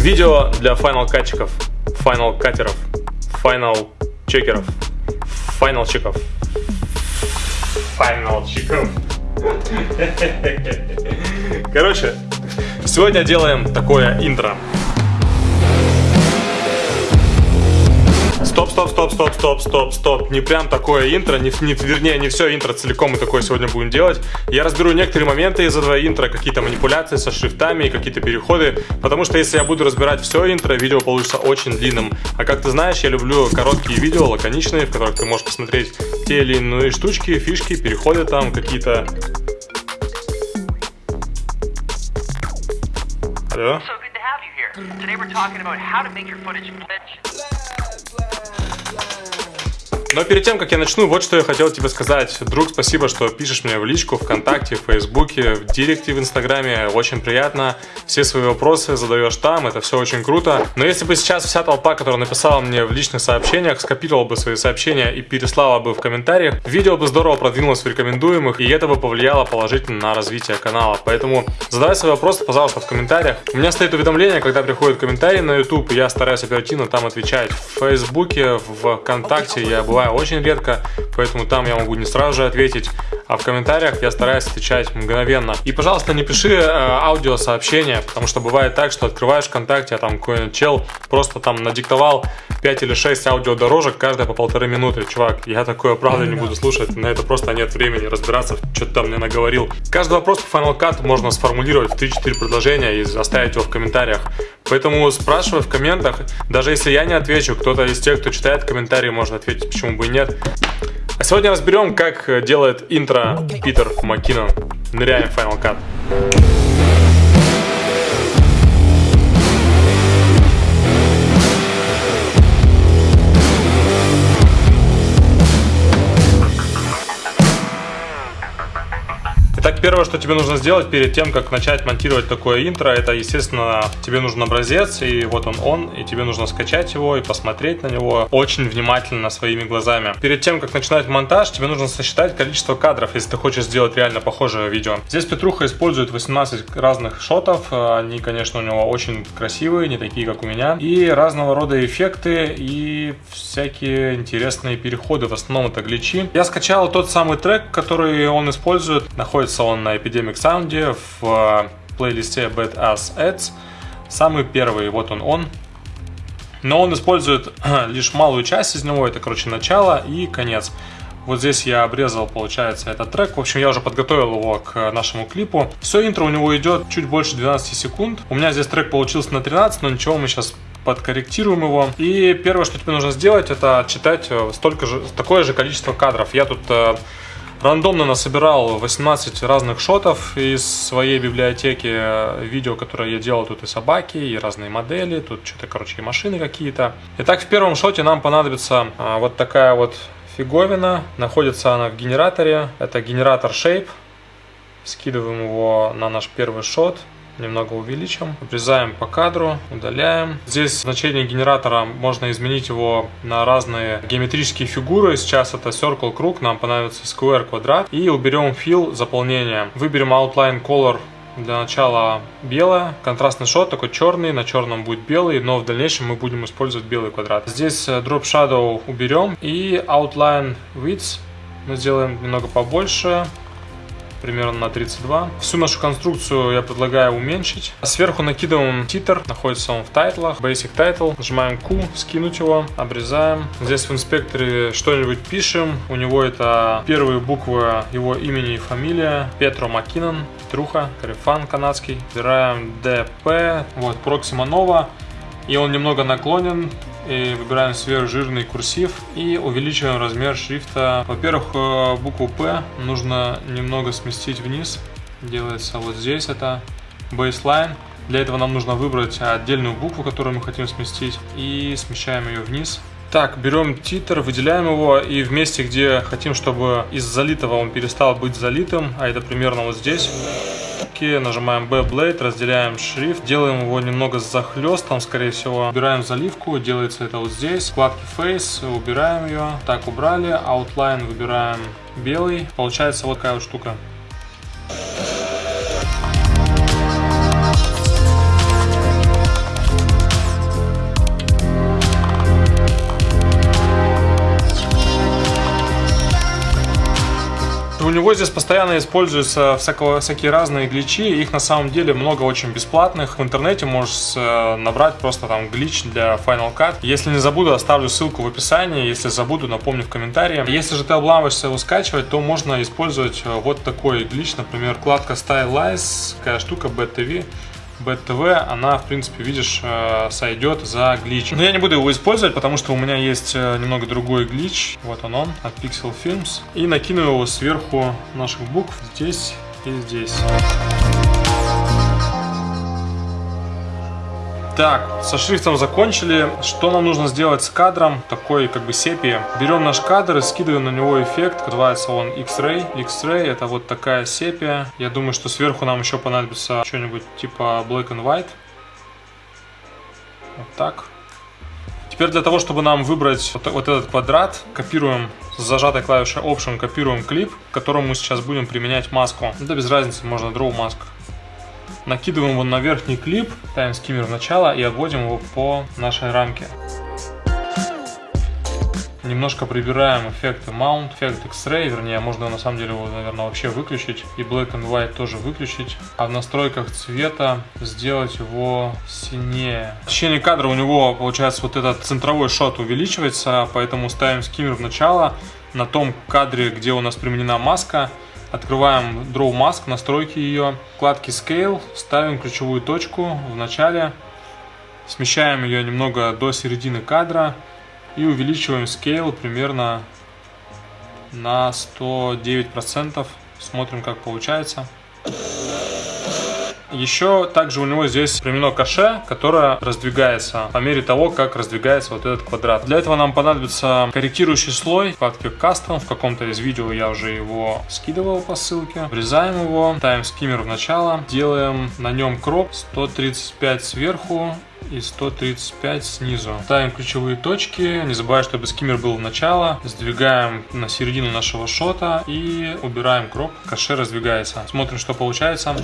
Видео для финал катчиков, финал катеров, финал чекеров, финал чеков, финал чеков. Короче, сегодня делаем такое интро. Стоп, стоп, стоп, стоп, стоп, стоп. Не прям такое интро, не, не, вернее, не все интро целиком мы такое сегодня будем делать. Я разберу некоторые моменты из этого интро, какие-то манипуляции со шрифтами и какие-то переходы, потому что если я буду разбирать все интро, видео получится очень длинным. А как ты знаешь, я люблю короткие видео, лаконичные, в которых ты можешь посмотреть те или иные штучки, фишки, переходы там, какие-то... Алло? Но перед тем, как я начну, вот что я хотел тебе сказать. Друг, спасибо, что пишешь мне в личку, ВКонтакте, в Фейсбуке, в Директе, в Инстаграме. Очень приятно. Все свои вопросы задаешь там, это все очень круто. Но если бы сейчас вся толпа, которая написала мне в личных сообщениях, скопировала бы свои сообщения и переслала бы в комментариях, видео бы здорово продвинулось в рекомендуемых, и это бы повлияло положительно на развитие канала. Поэтому задавай свои вопросы, пожалуйста, в комментариях. У меня стоит уведомление, когда приходят комментарии на YouTube, я стараюсь оперативно там отвечать. В Фейсбуке, в ВКонтакте я бываю бываю очень редко, поэтому там я могу не сразу же ответить, а в комментариях я стараюсь отвечать мгновенно. И, пожалуйста, не пиши э, аудиосообщения, потому что бывает так, что открываешь ВКонтакте, а там какой-нибудь чел просто там надиктовал 5 или 6 аудиодорожек, каждая по полторы минуты. Чувак, я такое правда не буду слушать, на это просто нет времени разбираться, что ты там мне наговорил. Каждый вопрос по Final Cut можно сформулировать в 3-4 предложения и оставить его в комментариях. Поэтому спрашивай в комментах, даже если я не отвечу, кто-то из тех, кто читает комментарии, может ответить, почему бы и нет. А сегодня разберем, как делает интро Питер Маккинон. Ныряем в Final Cut. Первое, что тебе нужно сделать перед тем, как начать монтировать такое интро, это, естественно, тебе нужен образец, и вот он он, и тебе нужно скачать его и посмотреть на него очень внимательно своими глазами. Перед тем, как начинать монтаж, тебе нужно сосчитать количество кадров, если ты хочешь сделать реально похожее видео. Здесь Петруха использует 18 разных шотов, они, конечно, у него очень красивые, не такие, как у меня, и разного рода эффекты и всякие интересные переходы, в основном это гличи. Я скачал тот самый трек, который он использует, находится он на Epidemic Sound в э, плейлисте Bad Ass Ads. Самый первый, вот он он. Но он использует лишь малую часть из него, это, короче, начало и конец. Вот здесь я обрезал, получается, этот трек. В общем, я уже подготовил его к нашему клипу. Все интро у него идет чуть больше 12 секунд. У меня здесь трек получился на 13, но ничего, мы сейчас подкорректируем его. И первое, что тебе нужно сделать, это читать э, столько же, такое же количество кадров. Я тут э, Рандомно насобирал 18 разных шотов из своей библиотеки э, видео, которые я делал. Тут и собаки, и разные модели, тут что-то, короче, и машины какие-то. Итак, в первом шоте нам понадобится а, вот такая вот фиговина. Находится она в генераторе. Это генератор Shape. Скидываем его на наш первый шот немного увеличим, обрезаем по кадру, удаляем. Здесь значение генератора можно изменить его на разные геометрические фигуры. Сейчас это circle, круг, нам понадобится square, квадрат. И уберем fill, заполнение. Выберем outline color для начала белое, контрастный шот такой черный, на черном будет белый, но в дальнейшем мы будем использовать белый квадрат. Здесь э, drop shadow уберем и outline width мы сделаем немного побольше, примерно на 32. Всю нашу конструкцию я предлагаю уменьшить. Сверху накидываем титр, находится он в тайтлах, basic title. Нажимаем Q, скинуть его, обрезаем. Здесь в инспекторе что-нибудь пишем. У него это первые буквы его имени и фамилия. Петро Маккинон, Труха, Карифан канадский. Выбираем DP, вот, Proxima Nova. И он немного наклонен, и выбираем сверхжирный курсив и увеличиваем размер шрифта. Во-первых, э, букву P нужно немного сместить вниз. Делается вот здесь, это baseline. Для этого нам нужно выбрать отдельную букву, которую мы хотим сместить, и смещаем ее вниз. Так, берем титр, выделяем его, и в месте, где хотим, чтобы из залитого он перестал быть залитым, а это примерно вот здесь, кнопки, нажимаем B-Blade, разделяем шрифт, делаем его немного с захлестом, скорее всего. Убираем заливку, делается это вот здесь. Вкладки Face, убираем ее. Так, убрали. Outline выбираем белый. Получается вот такая вот штука. Него здесь постоянно используются всякого, всякие разные гличи. Их на самом деле много очень бесплатных. В интернете можешь э, набрать просто там глич для Final Cut. Если не забуду, оставлю ссылку в описании. Если забуду, напомню в комментарии. Если же ты обламываешься его скачивать, то можно использовать э, вот такой глич. Например, вкладка Stylize, такая штука BTV. BTV, она, в принципе, видишь, э, сойдет за глич. Но я не буду его использовать, потому что у меня есть э, немного другой глич. Вот он он, от Pixel Films. И накину его сверху наших букв здесь и здесь. Так, со шрифтом закончили. Что нам нужно сделать с кадром? Такой как бы сепия. Берем наш кадр и скидываем на него эффект. Называется он X-Ray. X-Ray это вот такая сепия. Я думаю, что сверху нам еще понадобится что-нибудь типа Black and White. Вот так. Теперь для того, чтобы нам выбрать вот, вот этот квадрат, копируем с зажатой клавишей Option, копируем клип, к которому мы сейчас будем применять маску. Да без разницы, можно Draw Mask. Накидываем его на верхний клип, ставим скиммер в начало и обводим его по нашей рамке. Немножко прибираем эффекты Mount, эффект X-Ray, вернее, можно на самом деле его, наверное, вообще выключить. И Black and White тоже выключить. А в настройках цвета сделать его синее. В течение кадра у него, получается, вот этот центровой шот увеличивается, поэтому ставим скиммер в начало. На том кадре, где у нас применена маска, Открываем Draw Mask, настройки ее, вкладки Scale, ставим ключевую точку в начале, смещаем ее немного до середины кадра и увеличиваем Scale примерно на 109%. Смотрим, как получается. Еще также у него здесь применено каше, которое раздвигается по мере того, как раздвигается вот этот квадрат. Для этого нам понадобится корректирующий слой, вкладке Custom. В каком-то из видео я уже его скидывал по ссылке. Врезаем его, ставим скиммер в начало, делаем на нем кроп 135 сверху и 135 снизу. Ставим ключевые точки, не забывая, чтобы скиммер был в начало. Сдвигаем на середину нашего шота и убираем кроп. Каше раздвигается. Смотрим, что получается.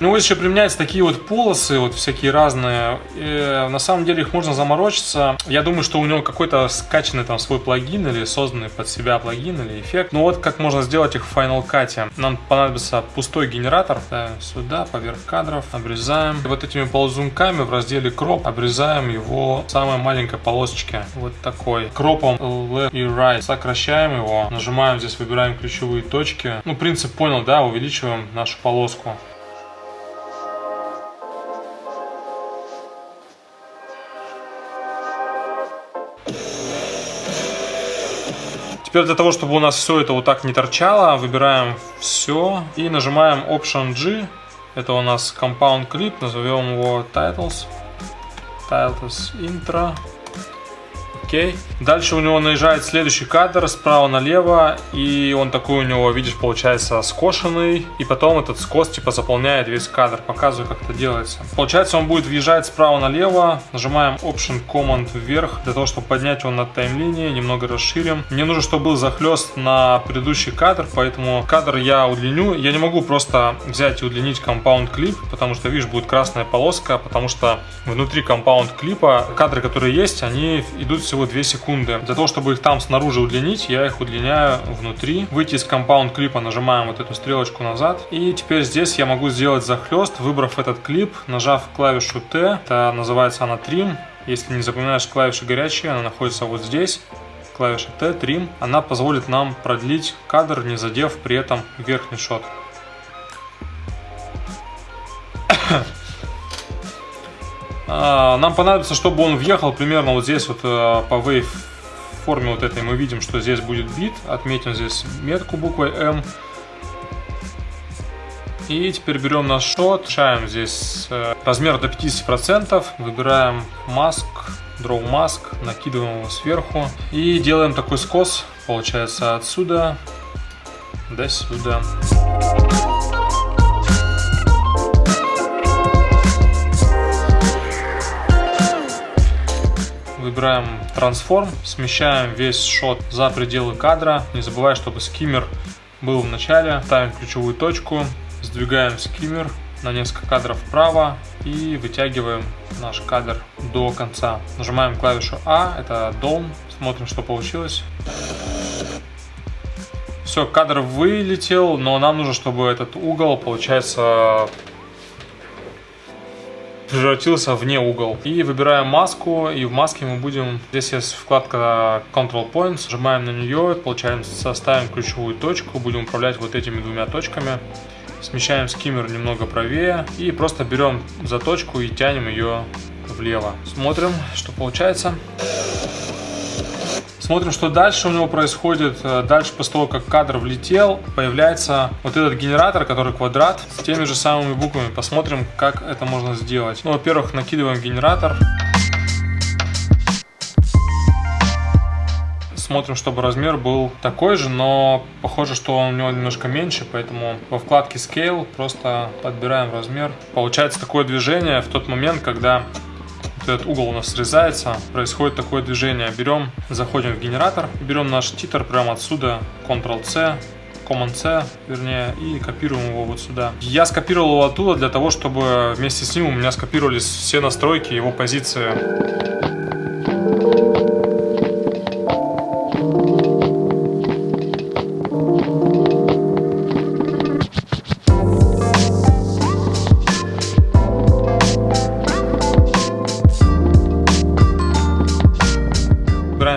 Ну, вот еще применяются такие вот полосы, вот всякие разные. И, на самом деле их можно заморочиться. Я думаю, что у него какой-то скачанный там свой плагин или созданный под себя плагин или эффект. Ну вот как можно сделать их в Final Cut. Нам понадобится пустой генератор. Ставим сюда, поверх кадров. Обрезаем. И вот этими ползунками в разделе кроп обрезаем его самой маленькой полосочке. Вот такой. Кропом left и right. Сокращаем его. Нажимаем здесь, выбираем ключевые точки. Ну, принцип понял, да? Увеличиваем нашу полоску. Теперь для того, чтобы у нас все это вот так не торчало, выбираем все и нажимаем Option G. Это у нас Compound Clip, назовем его Titles. Titles Intro. Окей. Дальше у него наезжает следующий кадр справа налево, и он такой у него, видишь, получается скошенный, и потом этот скос типа заполняет весь кадр. Показываю, как это делается. Получается, он будет въезжать справа налево, нажимаем Option Command вверх, для того, чтобы поднять его над таймлинией, немного расширим. Мне нужно, чтобы был захлест на предыдущий кадр, поэтому кадр я удлиню. Я не могу просто взять и удлинить Compound Clip, потому что, видишь, будет красная полоска, потому что внутри Compound клипа кадры, которые есть, они идут всего всего 2 секунды. Для того, чтобы их там снаружи удлинить, я их удлиняю внутри. Выйти из компаунд клипа, нажимаем вот эту стрелочку назад. И теперь здесь я могу сделать захлест, выбрав этот клип, нажав клавишу T, это называется она Trim. Если не запоминаешь клавиши горячие, она находится вот здесь клавиша T, Trim, она позволит нам продлить кадр, не задев при этом верхний шот. Нам понадобится, чтобы он въехал примерно вот здесь вот э, по wave форме вот этой мы видим, что здесь будет бит. Отметим здесь метку буквой M. И теперь берем наш шот, решаем здесь э, размер до 50%, выбираем маск, draw mask, накидываем его сверху и делаем такой скос, получается отсюда до сюда. Выбираем трансформ, смещаем весь шот за пределы кадра. Не забывай, чтобы скиммер был в начале. Ставим ключевую точку, сдвигаем скиммер на несколько кадров вправо и вытягиваем наш кадр до конца. Нажимаем клавишу А, это Down, смотрим, что получилось. Все, кадр вылетел, но нам нужно, чтобы этот угол, получается, превратился в не угол. И выбираем маску, и в маске мы будем... Здесь есть вкладка Control Points, нажимаем на нее, получаем, составим ключевую точку, будем управлять вот этими двумя точками. Смещаем скиммер немного правее и просто берем заточку и тянем ее влево. Смотрим, что получается. Смотрим, что дальше у него происходит. Э, дальше, после того, как кадр влетел, появляется вот этот генератор, который квадрат, с теми же самыми буквами. Посмотрим, как это можно сделать. Ну, во-первых, накидываем генератор. смотрим, чтобы размер был такой же, но похоже, что он у него немножко меньше, поэтому во вкладке Scale просто подбираем размер. Получается такое движение в тот момент, когда этот угол у нас срезается, происходит такое движение. Берем, заходим в генератор, берем наш титр прямо отсюда, Ctrl-C, Command-C, вернее, и копируем его вот сюда. Я скопировал его оттуда для того, чтобы вместе с ним у меня скопировались все настройки, его позиции.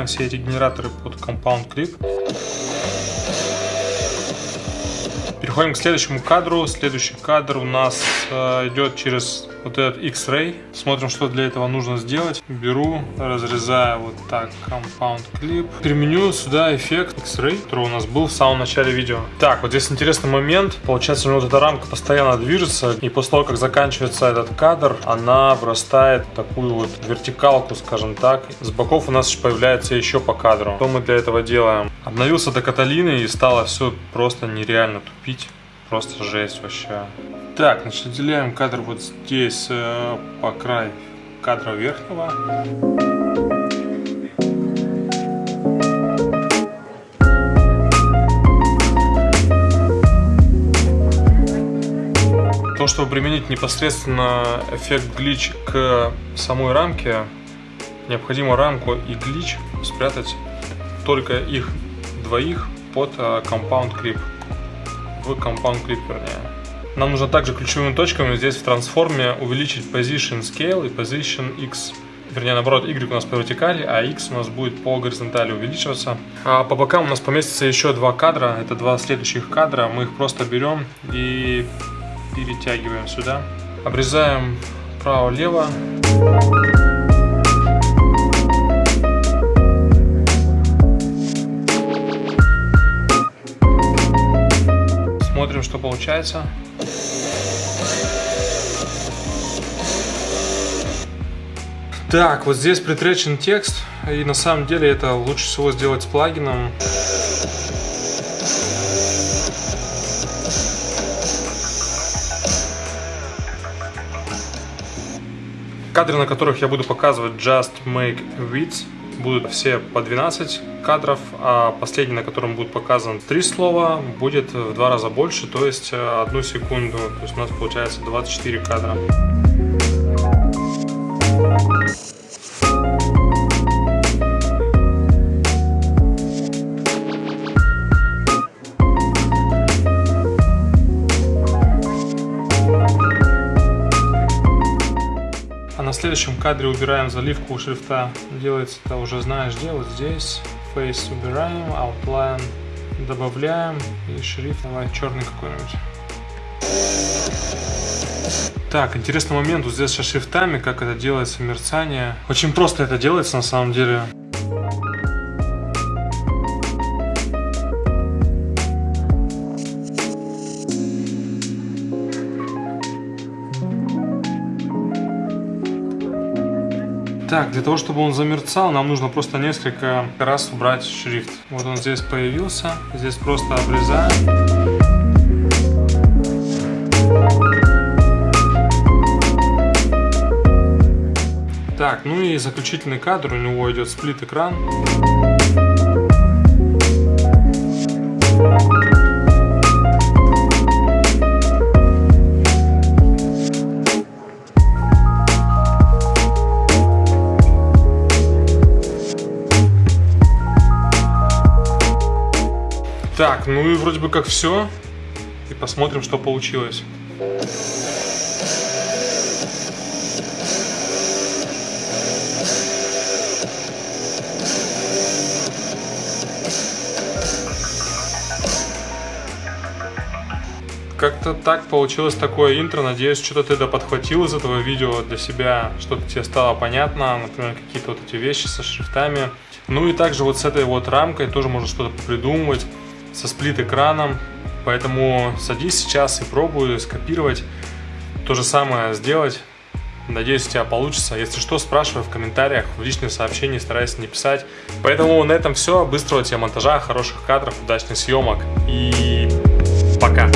Все эти генераторы под Compound Clip. Переходим к следующему кадру. Следующий кадр у нас э, идет через вот этот X-Ray. Смотрим, что для этого нужно сделать. Беру, разрезаю вот так Compound Clip. Применю сюда эффект X-Ray, который у нас был в самом начале видео. Так, вот здесь интересный момент. Получается, у него вот эта рамка постоянно движется. И после того, как заканчивается этот кадр, она вырастает в такую вот вертикалку, скажем так. С боков у нас появляется еще по кадру. Что мы для этого делаем? Обновился до Каталины и стало все просто нереально тупить. Просто жесть вообще. Так, значит, отделяем кадр вот здесь э, по краю кадра верхнего. То, чтобы применить непосредственно эффект глич к самой рамке, необходимо рамку и глич спрятать только их двоих под э, Compound Clip в Compound Clip, вернее. Нам нужно также ключевыми точками здесь в трансформе увеличить Position Scale и Position X. Вернее, наоборот, Y у нас по вертикали, а X у нас будет по горизонтали увеличиваться. А по бокам у нас поместится еще два кадра. Это два следующих кадра. Мы их просто берем и перетягиваем сюда. Обрезаем право-лево. Получается. Так, вот здесь притречен текст, и на самом деле это лучше всего сделать с плагином. Кадры, на которых я буду показывать Just Make Width, будут все по 12 кадров, а последний, на котором будет показано три слова, будет в два раза больше, то есть одну секунду. То есть у нас получается 24 кадра. Следующем кадре убираем заливку у шрифта. Делается это уже знаешь делать здесь. Face убираем, outline добавляем и шрифт давай черный какой-нибудь. Так, интересный момент вот здесь со шрифтами, как это делается мерцание. Очень просто это делается на самом деле. Так, для того, чтобы он замерцал, нам нужно просто несколько раз убрать шрифт. Вот он здесь появился. Здесь просто обрезаем. Так, ну и заключительный кадр, у него идет сплит Так, ну и вроде бы как все. И посмотрим, что получилось. Как-то так получилось такое интро. Надеюсь, что-то ты да подхватил из этого видео для себя, что-то тебе стало понятно, например, какие-то вот эти вещи со шрифтами. Ну и также вот с этой вот рамкой тоже можно что-то придумывать, со сплит-экраном. Поэтому садись сейчас и пробуй скопировать, то же самое сделать. Надеюсь, у тебя получится. Если что, спрашивай в комментариях, в личные сообщения, старайся не писать. Поэтому на этом все. Быстрого тебе монтажа, хороших кадров, удачных съемок и пока.